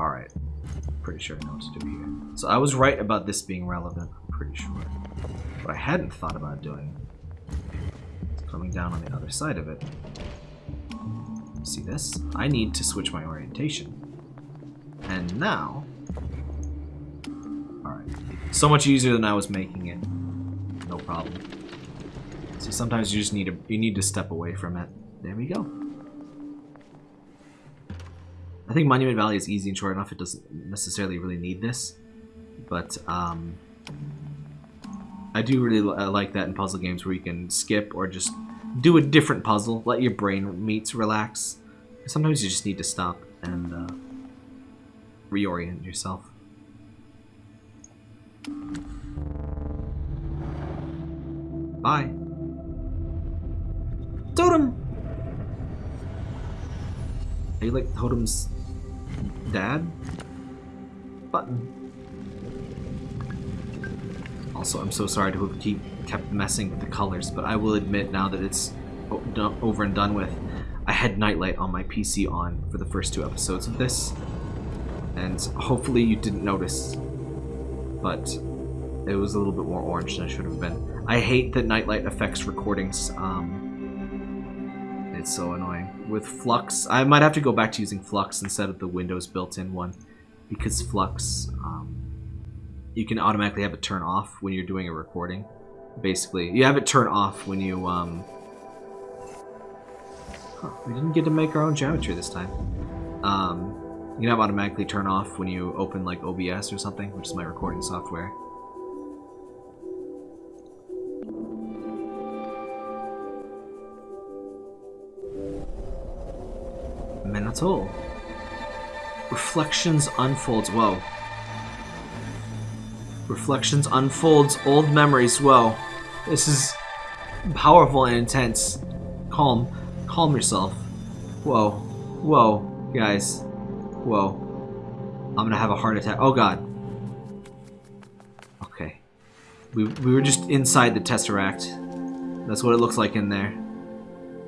Alright. Pretty sure I know what to do here. So I was right about this being relevant. Pretty sure. What I hadn't thought about doing coming down on the other side of it. See this? I need to switch my orientation. And now... Alright. So much easier than I was making it. No problem. See, sometimes you just need to you need to step away from it. There we go. I think Monument Valley is easy and short enough. It doesn't necessarily really need this, but um, I do really li like that in puzzle games where you can skip or just do a different puzzle. Let your brain meets relax. Sometimes you just need to stop and uh, reorient yourself. Bye. Totem! Are you like Totem's dad? Button. Also, I'm so sorry to have keep kept messing with the colors, but I will admit now that it's over and done with, I had Nightlight on my PC on for the first two episodes of this, and hopefully you didn't notice, but it was a little bit more orange than it should have been. I hate that Nightlight affects recordings. Um, it's so annoying. With Flux, I might have to go back to using Flux instead of the Windows built-in one, because Flux, um, you can automatically have it turn off when you're doing a recording. Basically, you have it turn off when you, um... Huh, we didn't get to make our own geometry this time. Um, you can have automatically turn off when you open, like, OBS or something, which is my recording software. Menatol. Reflections unfolds. Whoa. Reflections unfolds old memories. Whoa. This is powerful and intense. Calm. Calm yourself. Whoa. Whoa. Guys. Whoa. I'm gonna have a heart attack. Oh god. Okay. We, we were just inside the Tesseract. That's what it looks like in there.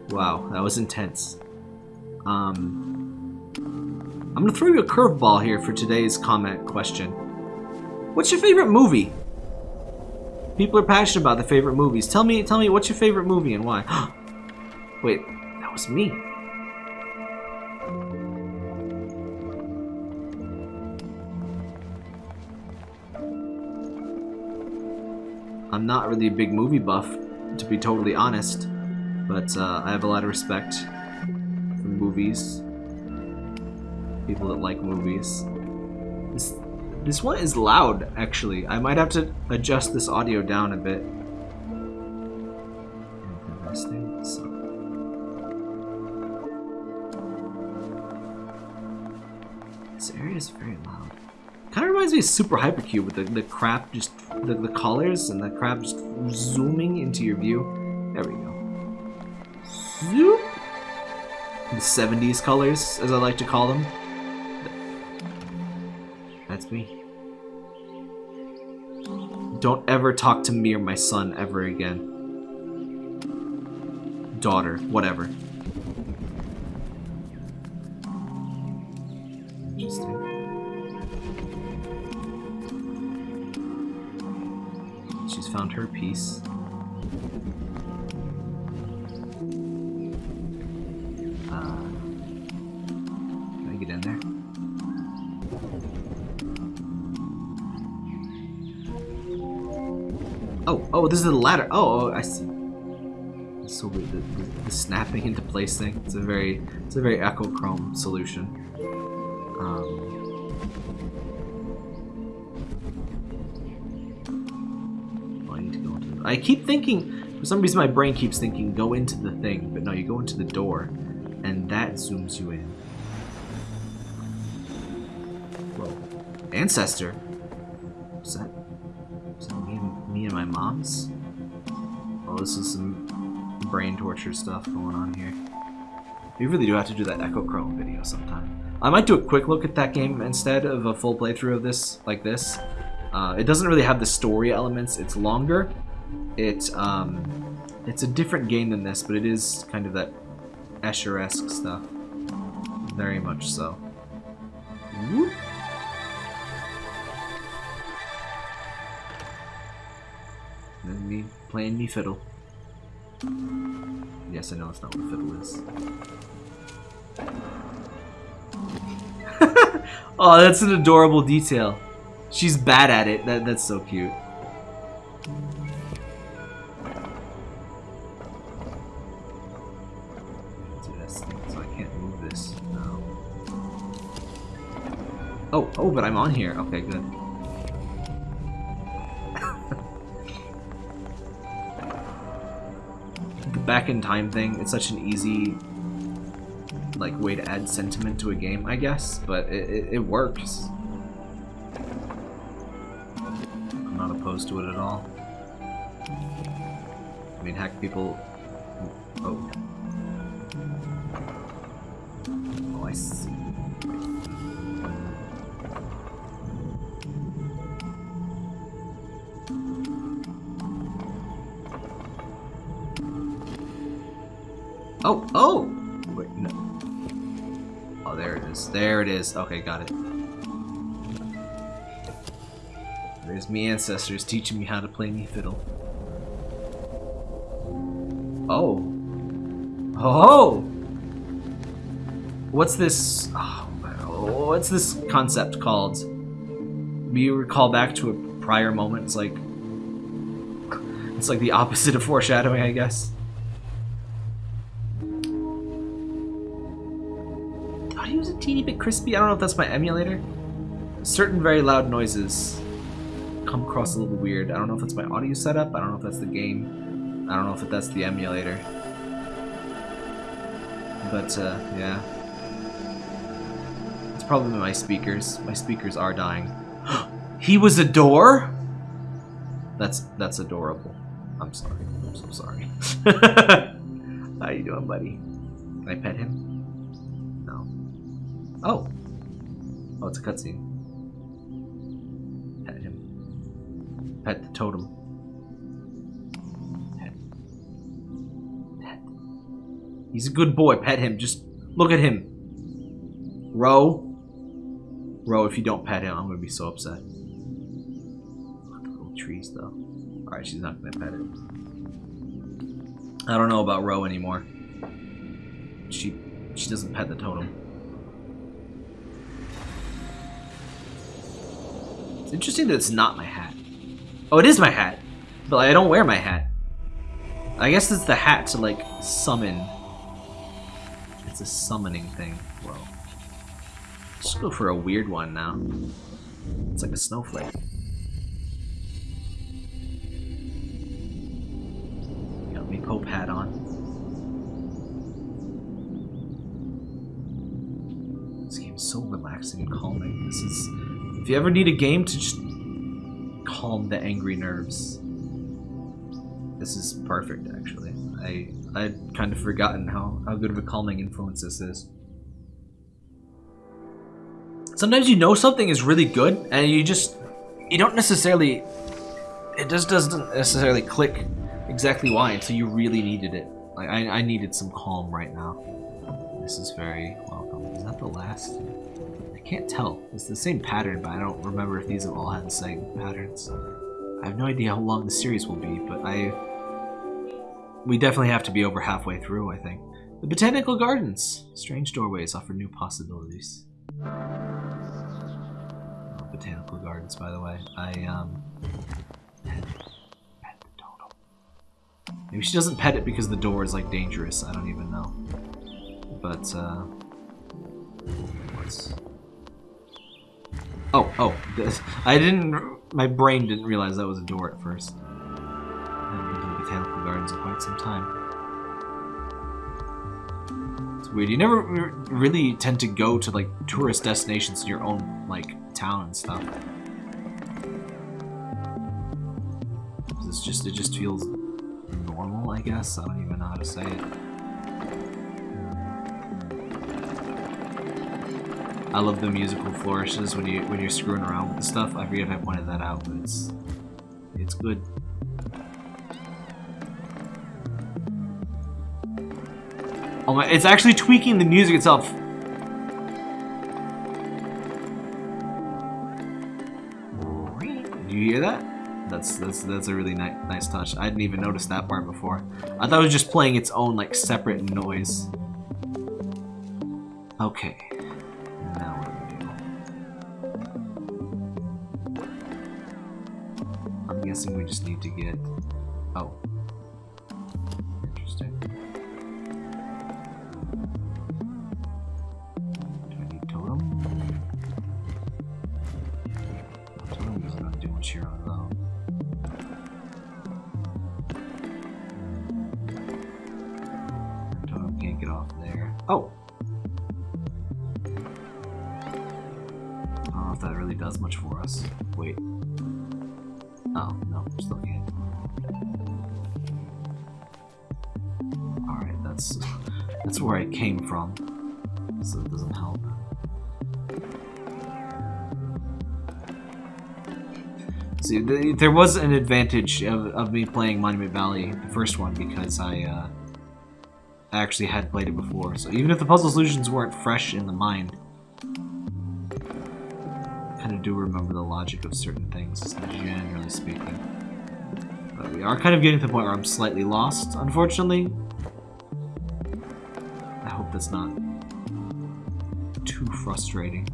Wow, that was intense. Um, I'm gonna throw you a curveball here for today's comment question. What's your favorite movie? People are passionate about the favorite movies. Tell me, tell me, what's your favorite movie and why? Wait, that was me. I'm not really a big movie buff, to be totally honest, but uh, I have a lot of respect movies. People that like movies. This, this one is loud, actually. I might have to adjust this audio down a bit. This area is very loud. Kind of reminds me of Super Hypercube with the, the crap just, the, the colors and the crap just zooming into your view. There we go. Zoop! The 70s colors, as I like to call them. That's me. Don't ever talk to me or my son ever again. Daughter, whatever. Interesting. She's found her piece. Oh, this is the ladder. Oh, oh I see. So the, the, the, snapping into place thing. It's a very, it's a very Echochrome solution. Um, oh, I need to go into. The, I keep thinking. For some reason, my brain keeps thinking go into the thing, but no, you go into the door, and that zooms you in. Whoa, ancestor. Is that? And my mom's? Oh, this is some brain torture stuff going on here. We really do have to do that Echochrome video sometime. I might do a quick look at that game instead of a full playthrough of this, like this. Uh, it doesn't really have the story elements. It's longer. It, um, it's a different game than this, but it is kind of that Escher-esque stuff. Very much so. Whoop. Playing me fiddle. Yes, I know it's not what fiddle is. oh, that's an adorable detail. She's bad at it. That that's so cute. Oh, oh, but I'm on here. Okay, good. The back in time thing, it's such an easy like way to add sentiment to a game, I guess, but it, it, it works. I'm not opposed to it at all. I mean, heck, people... Oh. Oh, Oh, oh! Wait, no. Oh, there it is. There it is. Okay, got it. There's me ancestors teaching me how to play me fiddle. Oh. Oh! What's this... Oh, what's this concept called? You recall back to a prior moment. It's like... It's like the opposite of foreshadowing, I guess. Bit crispy. I don't know if that's my emulator. Certain very loud noises come across a little weird. I don't know if that's my audio setup. I don't know if that's the game. I don't know if that's the emulator. But, uh, yeah. It's probably my speakers. My speakers are dying. he was a door? That's that's adorable. I'm sorry. I'm so sorry. How you doing, buddy? Can I pet him? Oh. Oh, it's a cutscene. Pet him. Pet the totem. Pet. Pet. He's a good boy. Pet him. Just look at him. Ro. Ro, if you don't pet him, I'm gonna be so upset. Little trees, though. Alright, she's not gonna pet it. I don't know about Ro anymore. She she doesn't pet the totem. It's interesting that it's not my hat. Oh, it is my hat. But I don't wear my hat. I guess it's the hat to, like, summon. It's a summoning thing. Whoa. Let's go for a weird one now. It's like a snowflake. Got me Pope hat on. This game's so relaxing and calming. This is if you ever need a game to just calm the angry nerves, this is perfect actually. I I'd kind of forgotten how, how good of a calming influence this is. Sometimes you know something is really good and you just you don't necessarily it just doesn't necessarily click exactly why until you really needed it. Like I, I needed some calm right now. This is very welcome. Is that the last? Can't tell. It's the same pattern, but I don't remember if these have all had the same patterns. I have no idea how long the series will be, but I... We definitely have to be over halfway through, I think. The Botanical Gardens. Strange doorways offer new possibilities. Oh, Botanical Gardens, by the way. I, um... Pet, the totem. Maybe she doesn't pet it because the door is, like, dangerous. I don't even know. But, uh... What's... Oh, oh. I didn't... My brain didn't realize that was a door at first. I haven't been to the Botanical Gardens in quite some time. It's weird. You never really tend to go to, like, tourist destinations in your own, like, town and stuff. It's just... It just feels normal, I guess. I don't even know how to say it. I love the musical flourishes when you when you're screwing around with the stuff. I forget if I pointed that out, but it's it's good. Oh my! It's actually tweaking the music itself. Do you hear that? That's that's that's a really ni nice touch. I didn't even notice that part before. I thought it was just playing its own like separate noise. Okay. We just need to get. Oh. Interesting. Do I need totem? Totem is not doing shit on its own. Totem can't get off there. Oh! I don't know if that really does much for us. Wait. Oh, no, still can't. Alright, that's that's where I came from. So it doesn't help. See, th there was an advantage of, of me playing Monument Valley, the first one, because I, uh, I actually had played it before. So even if the puzzle solutions weren't fresh in the mind, kind of do remember the logic of certain things, generally speaking. But we are kind of getting to the point where I'm slightly lost, unfortunately. I hope that's not too frustrating.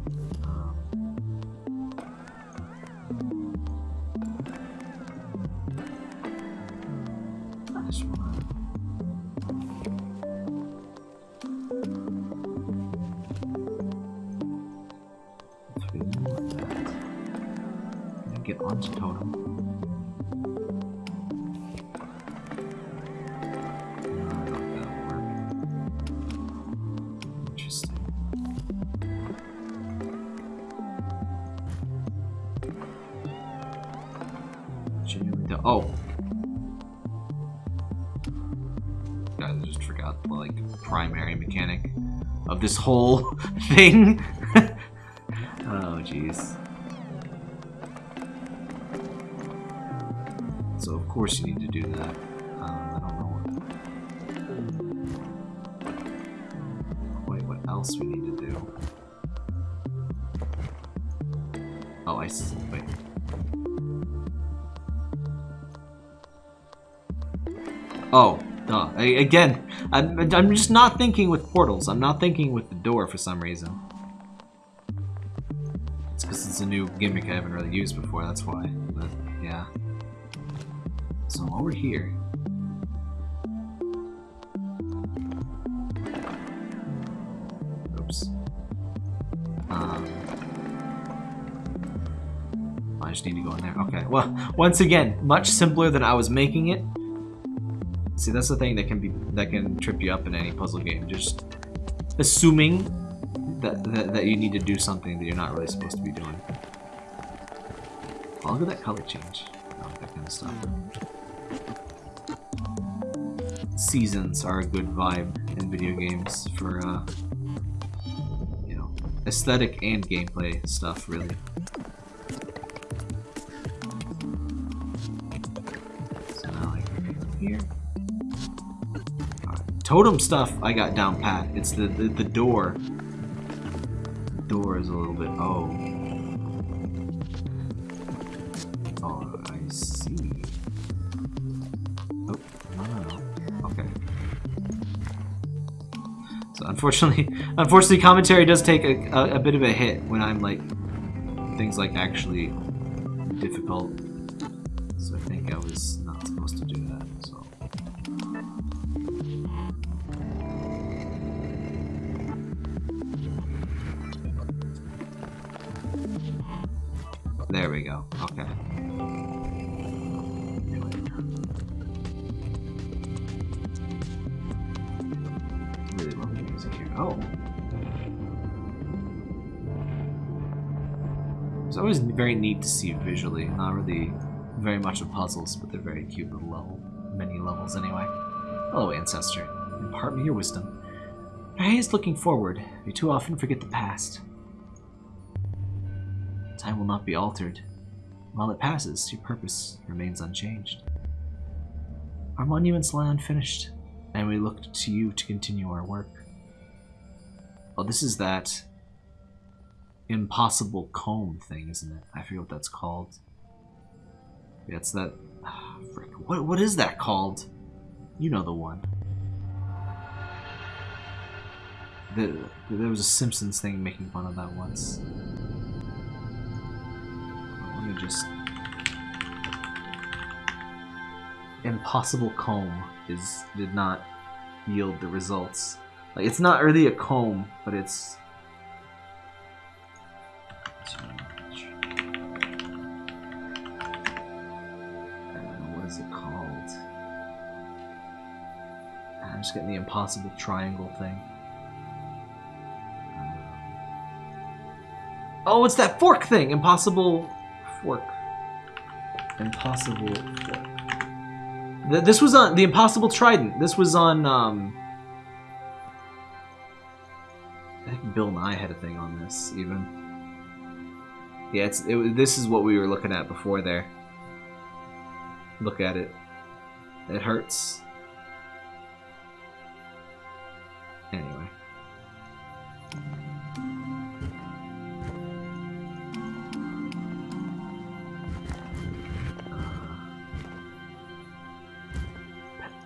Oh! I just forgot the like primary mechanic of this whole thing. oh jeez. So of course you need to do that. Um, I don't know what. Wait, what else we need to do? Oh, I see. Wait. Oh, duh. I, again, I'm, I'm just not thinking with portals. I'm not thinking with the door for some reason. It's because it's a new gimmick I haven't really used before, that's why. But, yeah. So, over here. Oops. Um, I just need to go in there. Okay, well, once again, much simpler than I was making it. See, that's the thing that can be that can trip you up in any puzzle game. Just assuming that, that that you need to do something that you're not really supposed to be doing. Oh, look at that color change. Like that kind of stuff. Seasons are a good vibe in video games for uh, you know aesthetic and gameplay stuff, really. Totem stuff I got down pat. It's the the, the door. The door is a little bit oh. Oh, I see. Oh, no, no, no. Okay. So unfortunately, unfortunately, commentary does take a, a, a bit of a hit when I'm like things like actually difficult. So I think I was Oh. It's always very neat to see visually. Not really very much of puzzles, but they're very cute little level, many levels anyway. Hello, ancestor. Impart me your wisdom. Your is looking forward. We too often forget the past. Time will not be altered. While it passes, your purpose remains unchanged. Our monuments lie unfinished, and we look to you to continue our work. Well, this is that impossible comb thing, isn't it? I forget what that's called. Yeah, it's that. Ah, frick, what what is that called? You know the one. The, there was a Simpsons thing making fun of that once. Let me just. Impossible comb is did not yield the results. Like it's not really a comb, but it's. What is it called? I'm just getting the impossible triangle thing. Oh, it's that fork thing! Impossible fork. Impossible fork. This was on the Impossible Trident. This was on. Um, Bill Nye had a thing on this even. Yeah, it's it, this is what we were looking at before there. Look at it. It hurts. Anyway.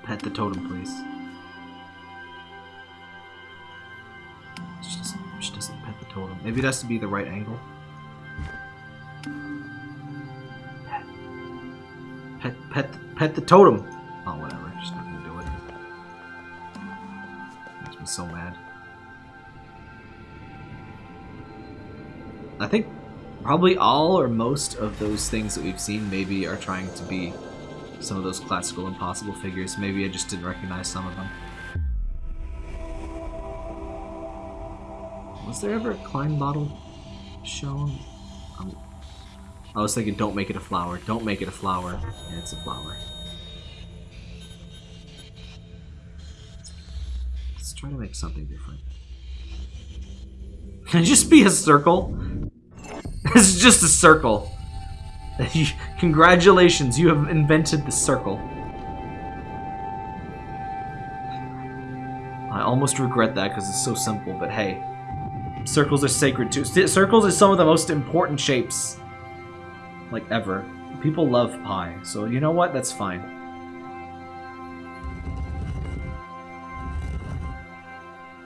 Pet the totem, please. Maybe it has to be the right angle. Pet. Pet, pet, pet the totem! Oh, whatever. She's not gonna do it. Makes me so mad. I think probably all or most of those things that we've seen maybe are trying to be some of those classical impossible figures. Maybe I just didn't recognize some of them. Was there ever a Klein bottle shown? Um, I was thinking, don't make it a flower. Don't make it a flower. And it's a flower. Let's try to make something different. Can it just be a circle? it's just a circle. Congratulations, you have invented the circle. I almost regret that because it's so simple, but hey. Circles are sacred too. Circles is some of the most important shapes. Like, ever. People love pie, so you know what? That's fine.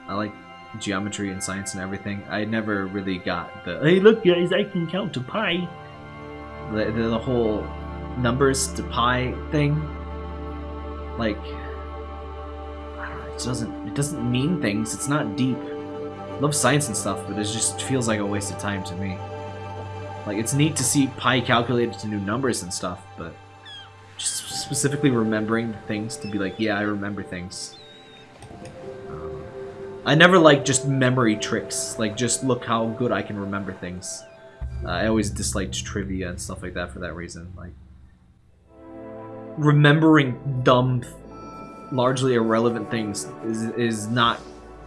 I like geometry and science and everything. I never really got the, hey look guys, I can count to pi the, the, the whole numbers to pi thing like I don't know, it doesn't it doesn't mean things it's not deep love science and stuff but it just feels like a waste of time to me like it's neat to see pi calculated to new numbers and stuff but just specifically remembering things to be like yeah I remember things Um, I never like just memory tricks like just look how good I can remember things uh, I always disliked trivia and stuff like that for that reason. Like remembering dumb, largely irrelevant things is is not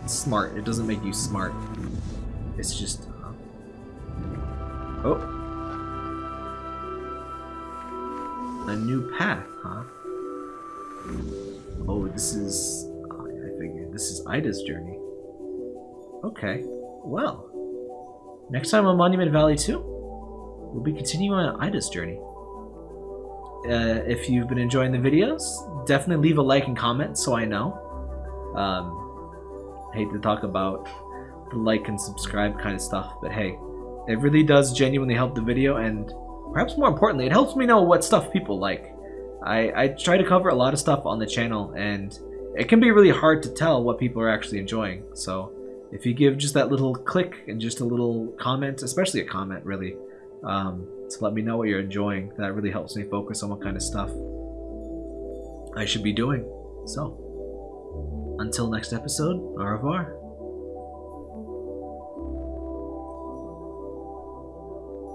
smart. It doesn't make you smart. It's just. Uh... Oh. A new path, huh? Oh, this is. oh, I figured this is Ida's journey. Okay. Well. Next time on Monument Valley 2, we'll be continuing on Ida's journey. Uh, if you've been enjoying the videos, definitely leave a like and comment so I know. Um, hate to talk about the like and subscribe kind of stuff, but hey, it really does genuinely help the video, and perhaps more importantly, it helps me know what stuff people like. I, I try to cover a lot of stuff on the channel, and it can be really hard to tell what people are actually enjoying, so if you give just that little click and just a little comment, especially a comment really, um, to let me know what you're enjoying, that really helps me focus on what kind of stuff I should be doing. So, until next episode, au revoir.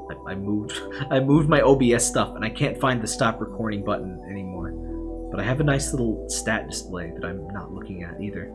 I, I moved I moved my OBS stuff and I can't find the stop recording button anymore. But I have a nice little stat display that I'm not looking at either.